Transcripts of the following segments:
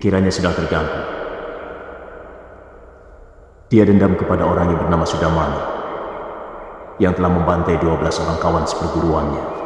Pikirannya sedang terganggu. Dia dendam kepada orang yang bernama Sudamani yang telah membantai 12 orang kawan seperguruannya.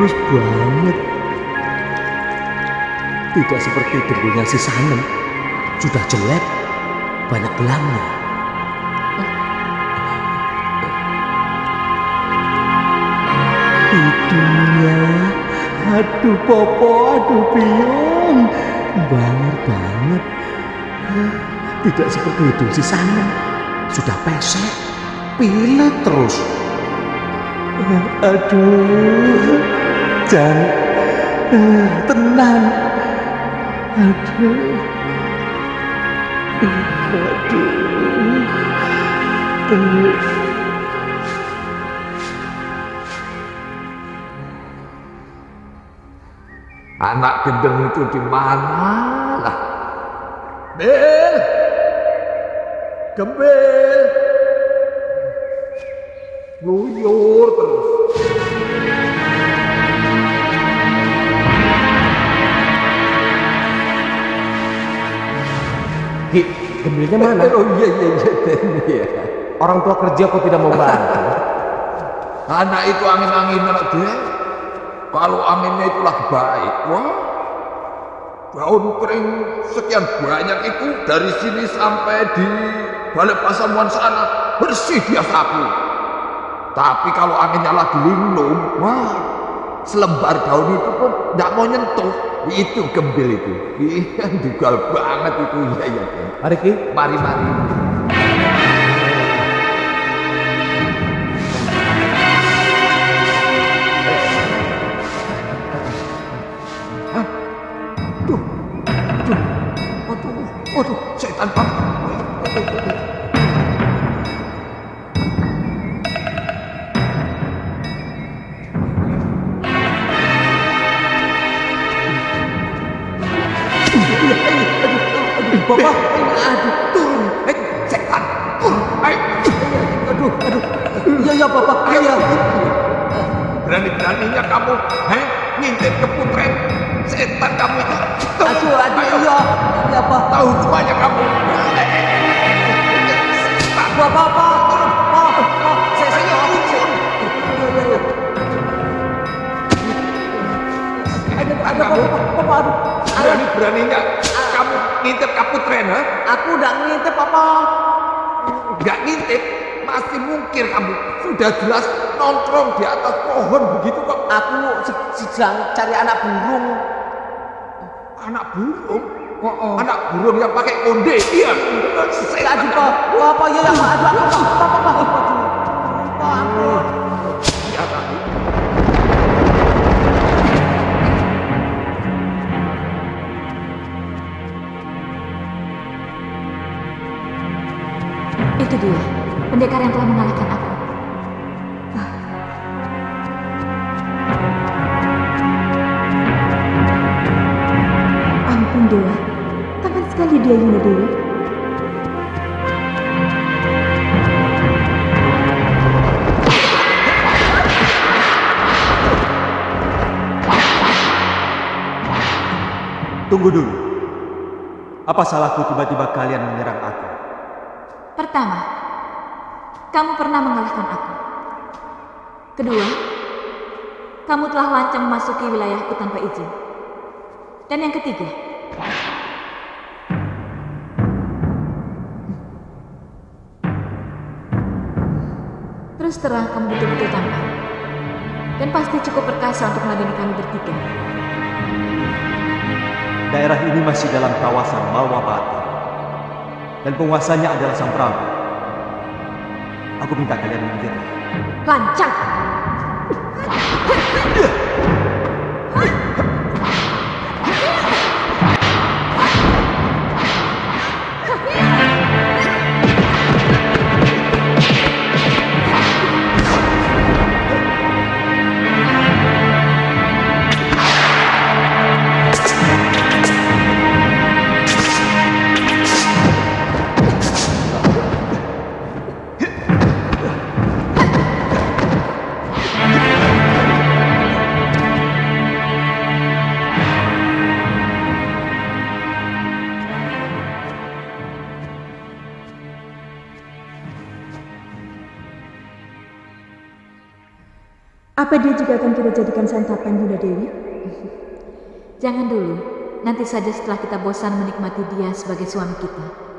Mulus banget. Tidak seperti dengkulnya si Sanem. Sudah jelek, banyak belangnya. Hidungnya, aduh popo, aduh biong. Banget banget. Tidak seperti hidung si Sanem. Sudah pesek, pilet terus. Aduh, jangan tenang. Aduh. Anak gendeng itu di mana lah? Bel, gembel, nguyur terus. Gembelnya mana? Oh iya iya iya Den, iya. Orang tua kerja kok tidak mau bantu? Anak itu angin-angin anak dia. Kalau anginnya itu lagi baik, wah daun kering sekian banyak itu dari sini sampai di balik pasamuan sana bersih dia sapu. Tapi kalau anginnya lagi linglung, wah selembar daun itu pun tidak mau nyentuh. Itu gembil itu. Iya, dugal banget itu. Iya, iya. Den. Mari Ki. Mari, mari. Aduh, Berani-beraninya kamu ngintip ke putren, ha? Aku udah ngintip, Bapak. Nggak ngintip, masih mungkin kamu. Sudah jelas nongkrong di atas pohon begitu kok. Aku se- sedang cari anak burung. Anak burung? Oh, oh. Anak burung yang pakai konde, iya. Setan Aduh, kamu. Pak. Bapak, iya, iya, Pak. Pendekar yang telah mengalahkan aku. dia, Yunda Dewi? Tunggu dulu. Apa salahku tiba-tiba kalian menyerang aku? Pertama, kamu pernah mengalahkan aku. Kedua, kamu telah lancang memasuki wilayahku tanpa izin. Dan yang ketiga, terus terang kamu betul-betul tampan. Dan pasti cukup perkasa untuk meladeni kami bertiga. Daerah ini masih dalam kawasan Malwabati. Dan penguasanya adalah Sang Prabu. Aku minta kalian menyerah. Lancang! Apa dia juga akan kita jadikan santapan Yunda Dewi? Jangan dulu. Nanti saja setelah kita bosan menikmati dia sebagai suami kita.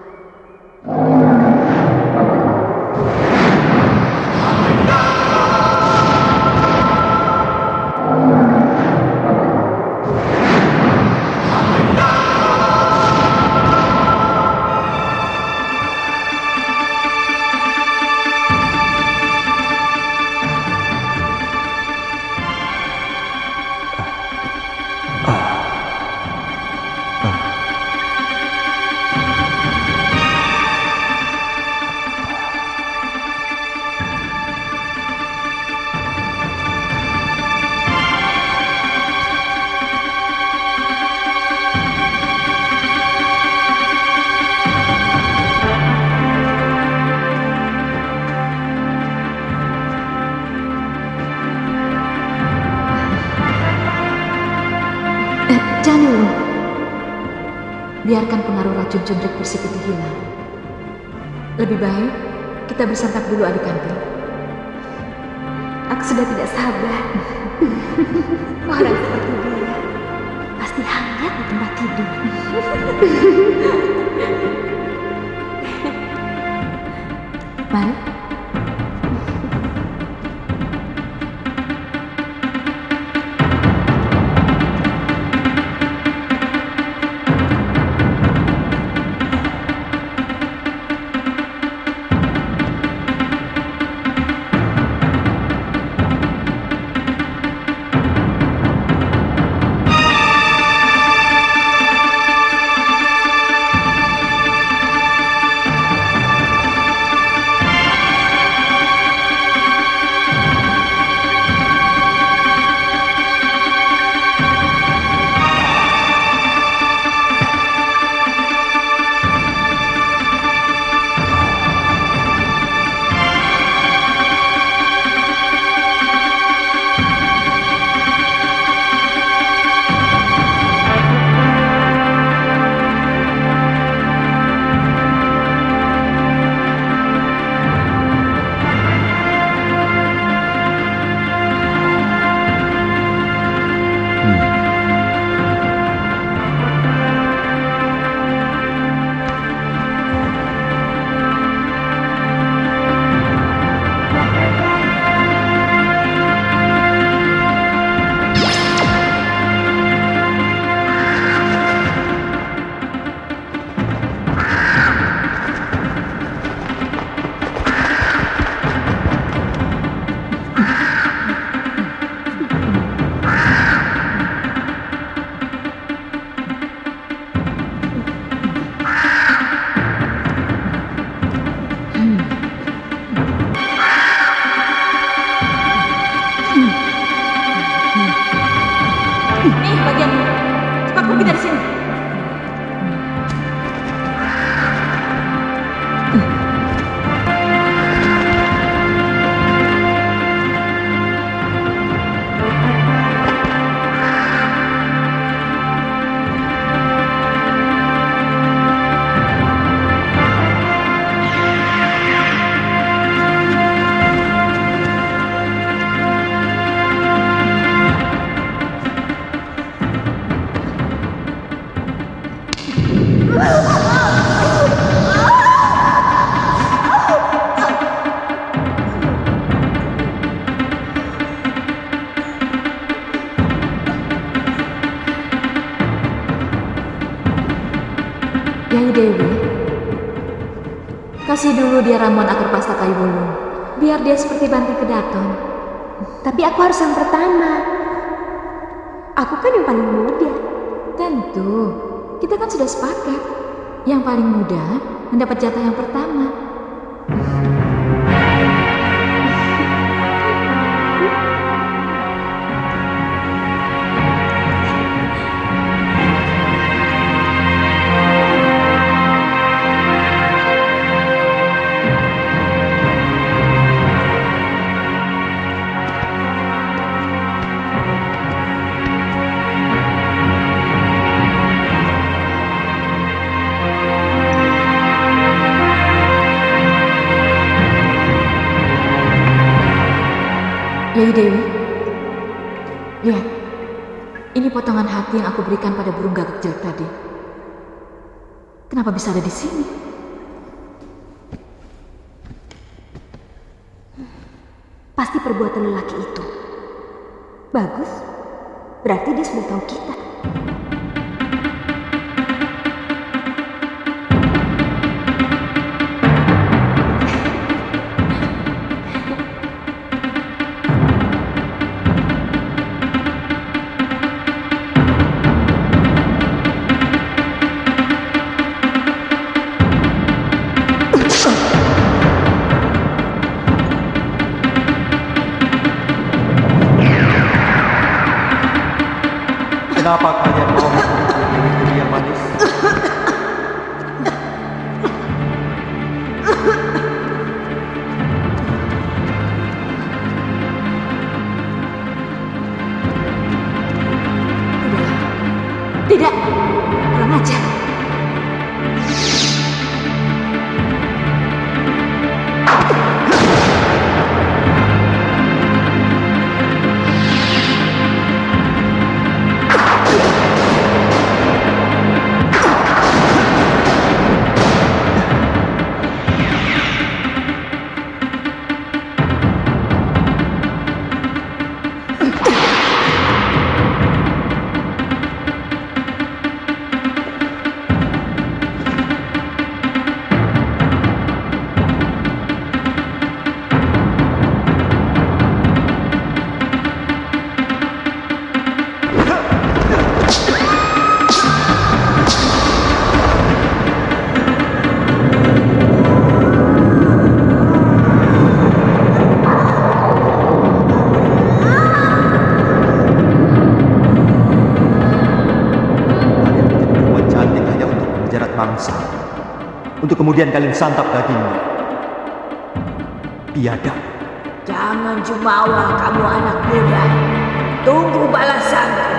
Biarkan pengaruh racun cundrik bersik itu hilang. Lebih baik kita bersantap dulu adik kantin. Aku sudah tidak sabar. Orang seperti dia pasti hangat di tempat tidur. Mari. Dewi, kasih dulu dia ramuan atur pasta kayu bulu, biar dia seperti banting kedaton. Tapi aku harus yang pertama. Aku kan yang paling muda. Tentu, kita kan sudah sepakat. Yang paling muda mendapat jatah yang pertama. Aku berikan pada burung gagak jelek tadi. Kenapa bisa ada di sini? Pasti perbuatan lelaki itu. Bagus. Berarti dia sudah tahu kita. Kemudian kalian santap dagingnya. Biadab. Jangan jumawa kamu anak muda. Tunggu balasanku.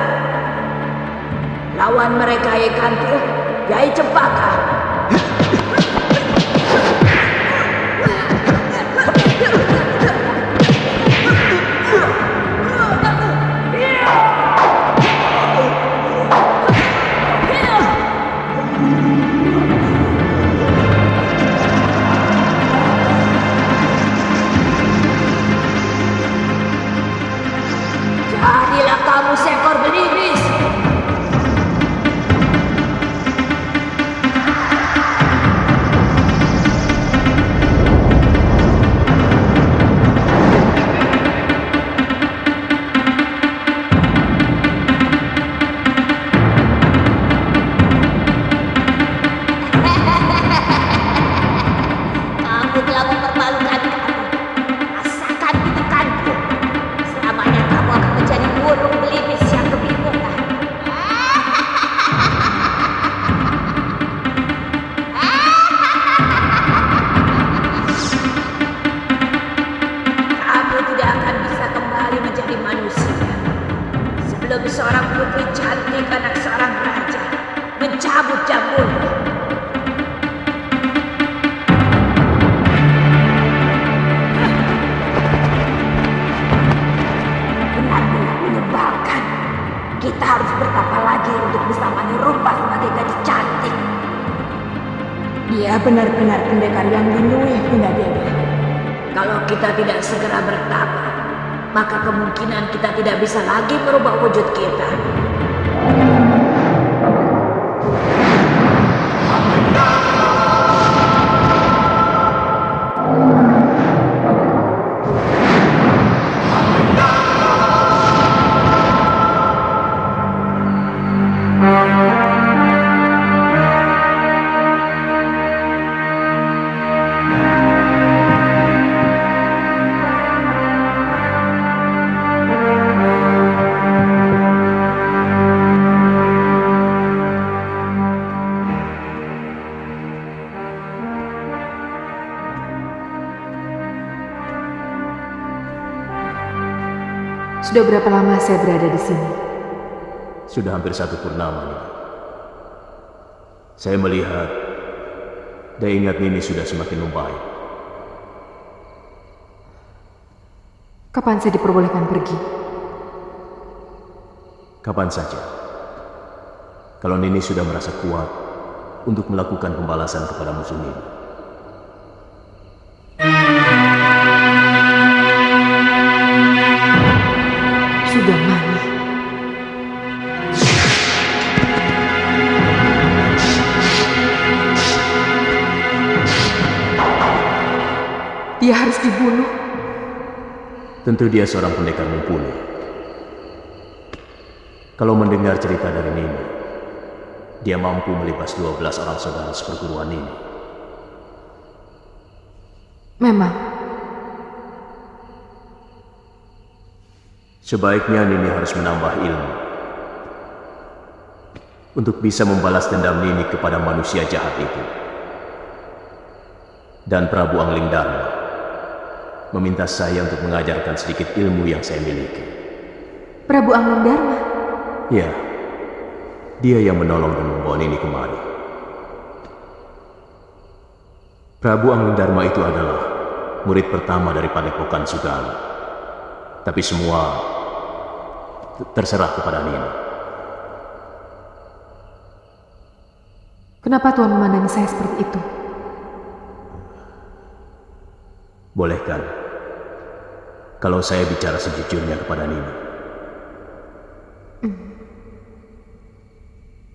Lawan mereka Yai Kantil, Yai Cempaka. Manusia. Sebelum seorang putri cantik anak seorang raja mencabut menyebalkan. Kita harus bertapa lagi untuk bisa menirupa sebagai gadis cantik. Dia benar-benar pendekar yang dinuih, Bunda Dewi. Kalau kita tidak segera bertapa, maka kemungkinan kita tidak bisa lagi merubah wujud kita. Sudah berapa lama saya berada di sini? Sudah hampir satu purnama nih. Saya melihat dan ingat Nini sudah semakin membaik. Kapan saya diperbolehkan pergi? Kapan saja. Kalau Nini sudah merasa kuat untuk melakukan pembalasan kepada musuh Nini. Tentu dia seorang pendekar mumpuni. Kalau mendengar cerita dari Nini, dia mampu melibas 12 orang saudara seperguruan Nini. Memang, Sebaiknya Nini harus menambah ilmu untuk bisa membalas dendam Nini kepada manusia jahat itu. Dan Prabu Angling Dharma meminta saya untuk mengajarkan sedikit ilmu yang saya miliki. Prabu Angling Dharma. Ya, dia yang menolong dan membawa Nini kemari. Prabu Angling Dharma itu adalah murid pertama dari Padepokan Sugala. Tapi semua terserah kepada Nini. Kenapa Tuhan memandangi saya seperti itu? Bolehkan kalau saya bicara sejujurnya kepada Nini?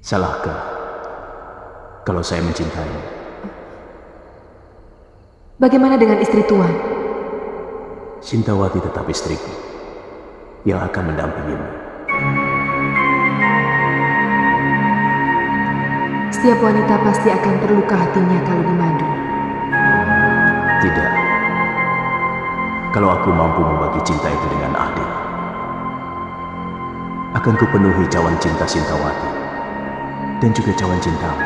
Salahkah kalau saya mencintaimu? Bagaimana dengan istri Tuhan? Sintawati tetap istriku yang akan mendampingimu. Setiap wanita pasti akan terluka hatinya kalau dimadu. Tidak. Kalau aku mampu membagi cinta itu dengan adil, akan kupenuhi cawan cinta Sintawati dan juga cawan cintamu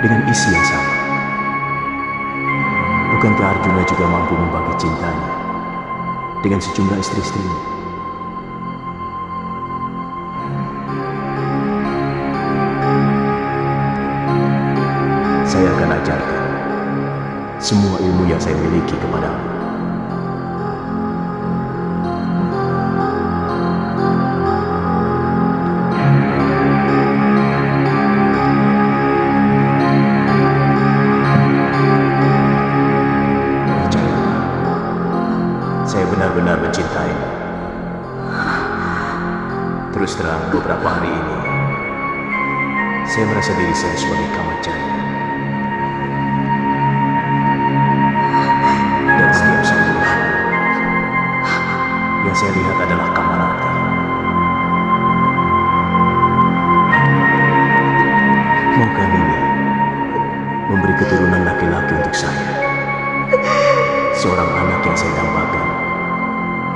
dengan isi yang sama. Bukankah Arjuna juga mampu membagi cintanya dengan sejumlah istri-istrinya? Saya akan ajarkan semua ilmu yang saya miliki kepadamu. Saya sebagai kamacaya. Dan setiap saya melihat, yang saya lihat adalah Kamarati. Maukah Nini memberi keturunan laki-laki untuk saya? Seorang anak yang saya dambakan,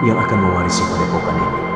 yang akan mewarisi padepokan ini.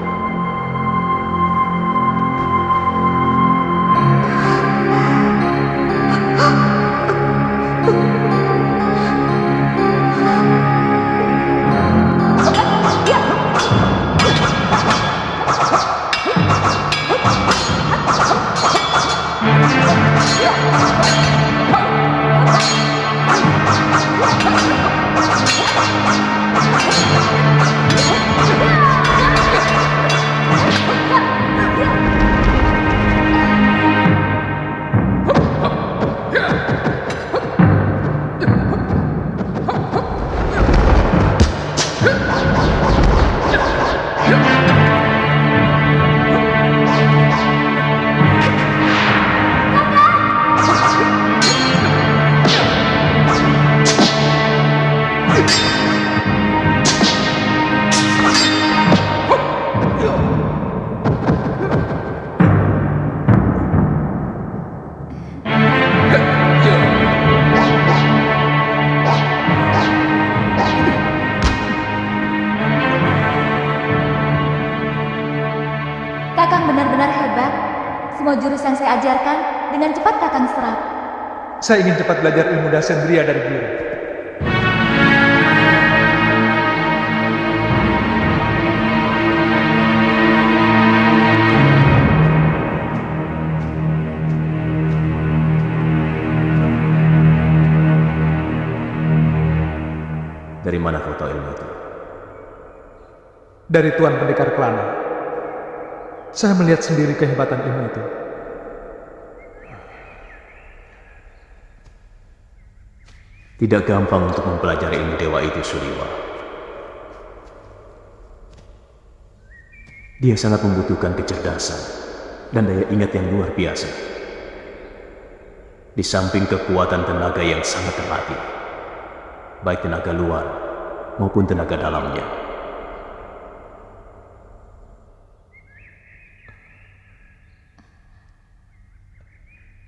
Saya ingin cepat belajar ilmu dasar sendiri dari guru. Dari mana kau tahu ilmu itu? Dari Tuan Pendekar Kelana. Saya melihat sendiri kehebatan ilmu itu. Tidak gampang untuk mempelajari ilmu dewa itu, Suriwa. Dia sangat membutuhkan kecerdasan dan daya ingat yang luar biasa. Di samping kekuatan tenaga yang sangat terlatih, baik tenaga luar maupun tenaga dalamnya.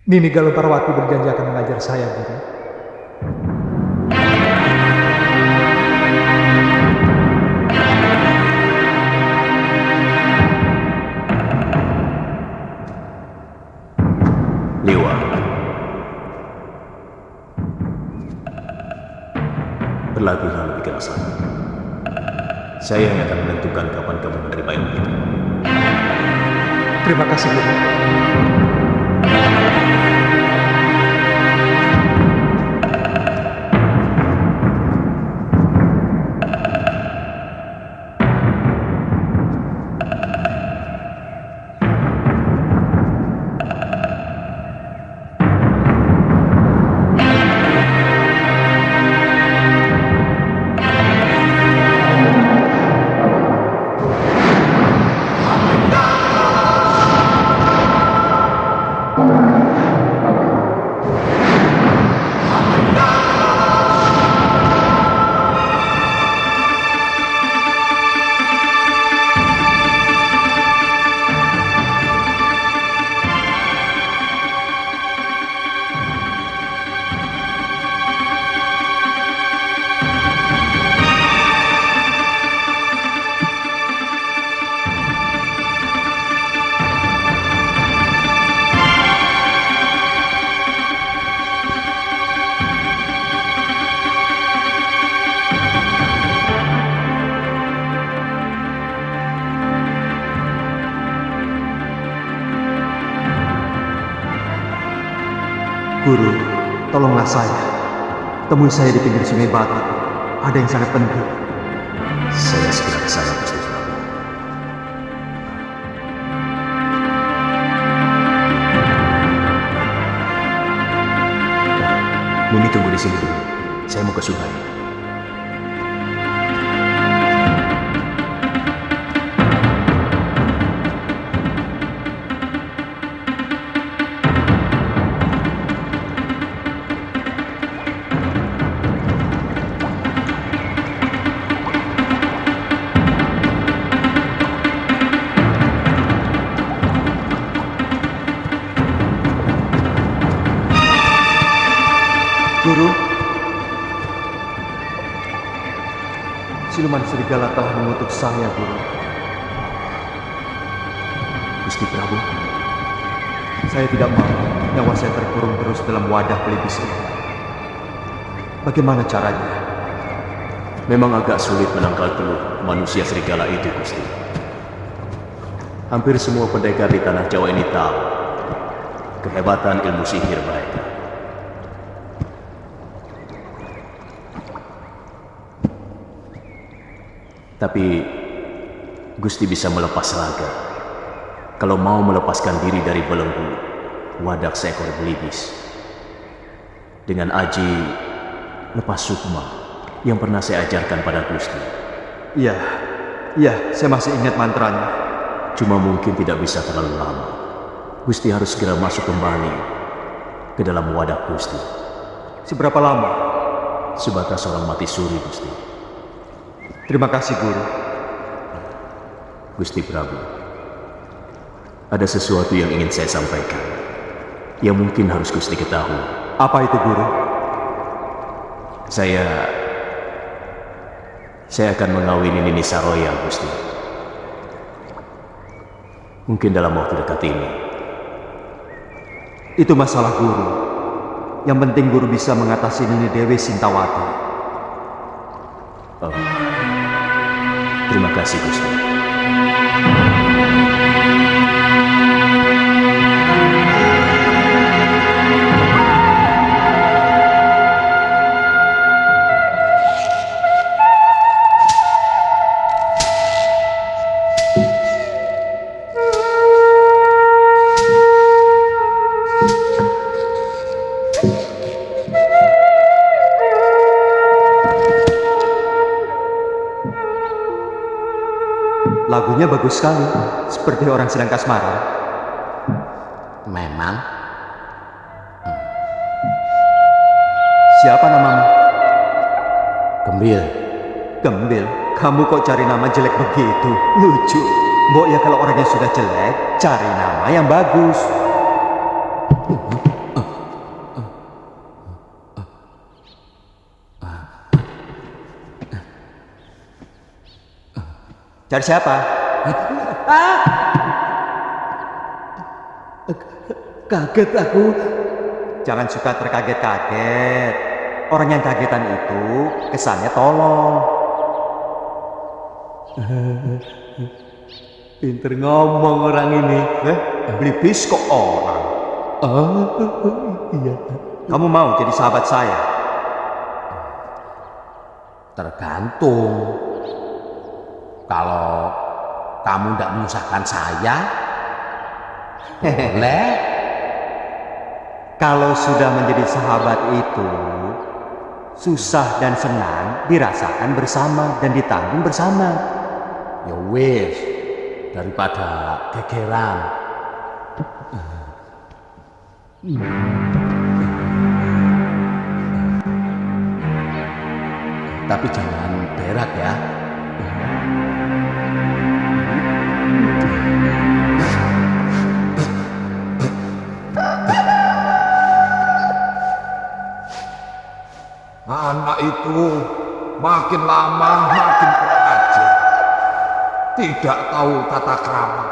Nini Galuh Parwati berjanji akan mengajar saya, Guru. Berlatihlah lebih keras lagi. Saya yang akan menentukan kapan kamu menerima ilmu itu. Terima kasih, Guru. Guru, tolonglah saya. Temui saya di pinggir sungai Batu. Ada yang sangat penting. Saya segera ke sana, Gusti Prabu. Mimi tunggu di sini dulu. Saya mau ke sungai. Serigala telah mengutuk saya, Guru. Gusti Prabu, Saya tidak mau nyawa saya terkurung terus dalam wadah pelipis ini. Bagaimana caranya? memang agak sulit menangkal telur manusia serigala itu, Gusti. Hampir semua pendekar di tanah Jawa ini tahu kehebatan ilmu sihir mereka. Tapi Gusti bisa melepas raga kalau mau melepaskan diri dari belenggu wadak seekor belibis. Dengan aji lepas sukma yang pernah saya ajarkan pada Gusti. Iya, iya, saya masih ingat mantranya. Cuma mungkin tidak bisa terlalu lama. Gusti harus segera masuk kembali ke dalam wadah Gusti. Seberapa lama? Sebatas orang mati suri, Gusti. Terima kasih, Guru. Gusti Prabu. Ada sesuatu yang ingin saya sampaikan. Yang mungkin harus Gusti ketahui. Apa itu, Guru? Saya... Saya akan mengawini Nini Saroya, Gusti. Mungkin dalam waktu dekat ini. Itu masalah Guru. Yang penting Guru bisa mengatasi Nini Dewi Sintawati. Oh. Terima kasih, Gusti. Bagus sekali, seperti orang sedang kasmaran. Memang Siapa namamu? gembil. Gembil, kamu kok cari nama jelek begitu? Lucu. Mbok ya kalau orangnya sudah jelek, cari nama yang bagus. Cari siapa? Kaget aku. Jangan suka terkaget-kaget. Orang yang kagetan itu kesannya tolong. Pinter ngomong orang ini. Eh, beli bis kok orang. Oh, iya. Kamu mau jadi sahabat saya? Tergantung. Kalau kamu tidak menyusahkan saya, boleh. Kalau sudah menjadi sahabat itu, susah dan senang dirasakan bersama dan ditanggung bersama. Ya wis, daripada gegeran. Tapi jangan berak ya. Itu makin lama makin kurang. Tidak tahu tata krama.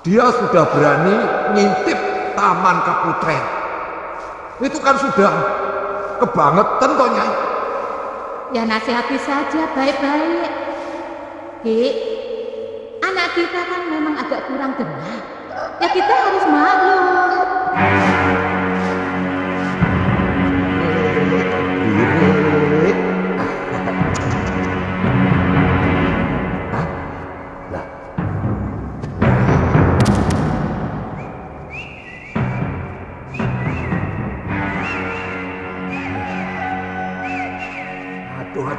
Dia sudah berani ngintip taman kaputren. Itu kan sudah kebangetan toh Nyai. Ya nasihati saja baik-baik. Ki, anak kita kan memang agak kurang dengar. Ya kita harus maklum.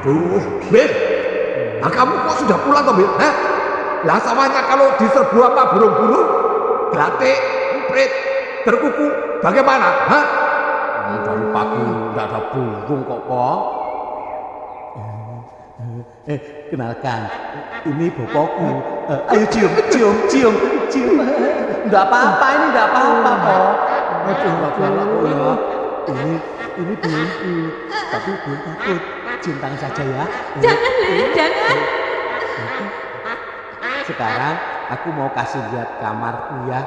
Aduh. Bir, nah kamu kok sudah pulang toh, Bir? Hah? Lah sawahnya kalau diserbu sama burung-burung, glatik, emprit, terkuku, bagaimana? Hah? Ini dari pagi nggak ada burung kok kok. Eh, kenalkan, ini bapakku. Eh, ayo cium, cium, cium, cium. Enggak apa-apa, ini enggak apa-apa kok. Aduh, enggak kok ya. Ini, ini belumku, tapi belum takut. Cium tangan saja ya. Jangan, Le, jangan. Sekarang aku mau kasih lihat kamarku ya.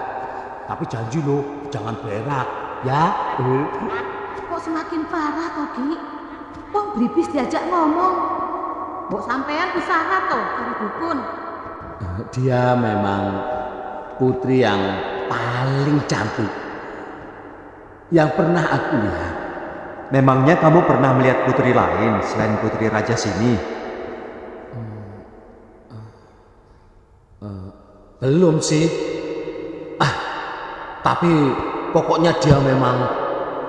Tapi janji loh, jangan berak ya. Eh. Kok semakin parah toh, Ki? Wong bribis diajak ngomong. Mbok sampean usaha toh karo dukun. Dia memang putri yang paling cantik yang pernah aku lihat. Memangnya kamu pernah melihat putri lain selain putri raja sini? Belum sih. Ah, tapi pokoknya dia memang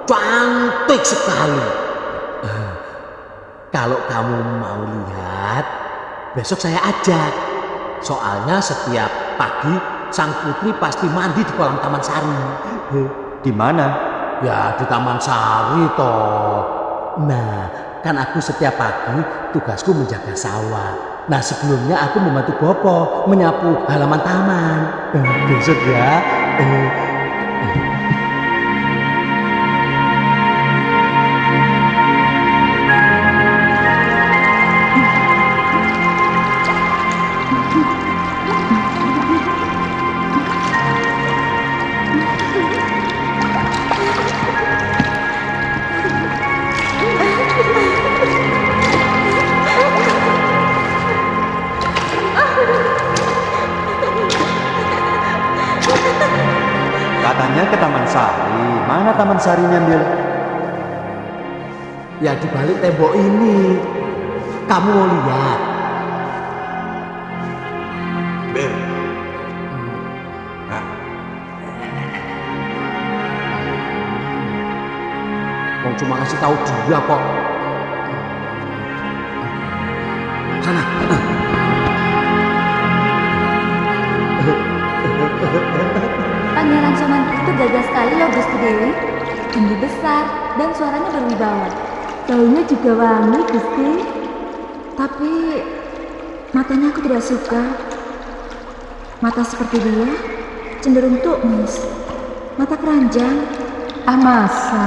cantik sekali. Eh, Kalau kamu mau lihat, besok saya ajak. Soalnya setiap pagi sang putri pasti mandi di kolam Taman Sari. Eh, Di mana? Ya di Taman Sari toh. Nah, kan aku setiap pagi tugasku menjaga sawah. Nah sebelumnya aku membantu Bopo menyapu halaman taman. Eh, besok ya. Eh, Katanya Taman Saringan ya. Ya di balik tembok ini kamu mau lihat. Bel. Hmm. Mau cuma kasih tahu dia kok. Sana. Pangeran Soman itu gagah sekali loh Gusti Dewi tinggi besar dan suaranya berwibawa. Baunya juga wangi, Gusti. Tapi matanya aku tidak suka. Mata seperti dia cenderung tukmis. Mata keranjang. Ah masa?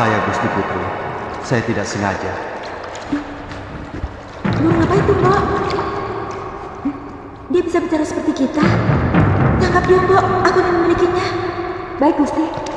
Saya, Gusti Putri. Saya tidak sengaja. Burung apa itu, Mbak? Dia bisa bicara seperti kita. Tangkap dia, Mbak. Aku ingin memilikinya. Baik, Gusti.